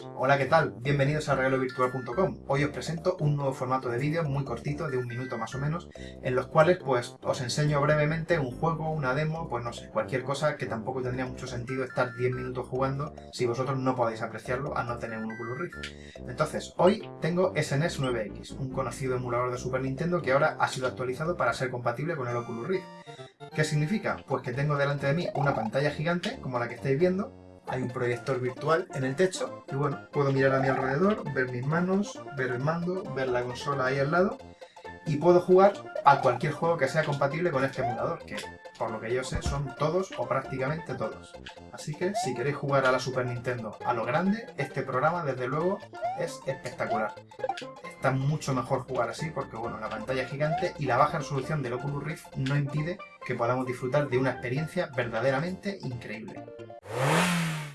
Hola, ¿qué tal? Bienvenidos a regalovirtual.com. Hoy os presento un nuevo formato de vídeo muy cortito, de un minuto más o menos, en los cuales pues os enseño brevemente un juego, una demo, pues no sé, cualquier cosa que tampoco tendría mucho sentido estar 10 minutos jugando si vosotros no podéis apreciarlo a no tener un Oculus Rift. Entonces, hoy tengo SNES 9X, un conocido emulador de Super Nintendo que ahora ha sido actualizado para ser compatible con el Oculus Rift. ¿Qué significa? Pues que tengo delante de mí una pantalla gigante, como la que estáis viendo, hay un proyector virtual en el techo y bueno, puedo mirar a mi alrededor, ver mis manos, ver el mando, ver la consola ahí al lado y puedo jugar a cualquier juego que sea compatible con este emulador, que por lo que yo sé son todos o prácticamente todos. Así que si queréis jugar a la Super Nintendo a lo grande, este programa desde luego es espectacular. Está mucho mejor jugar así porque bueno, la pantalla es gigante y la baja resolución del Oculus Rift no impide que podamos disfrutar de una experiencia verdaderamente increíble.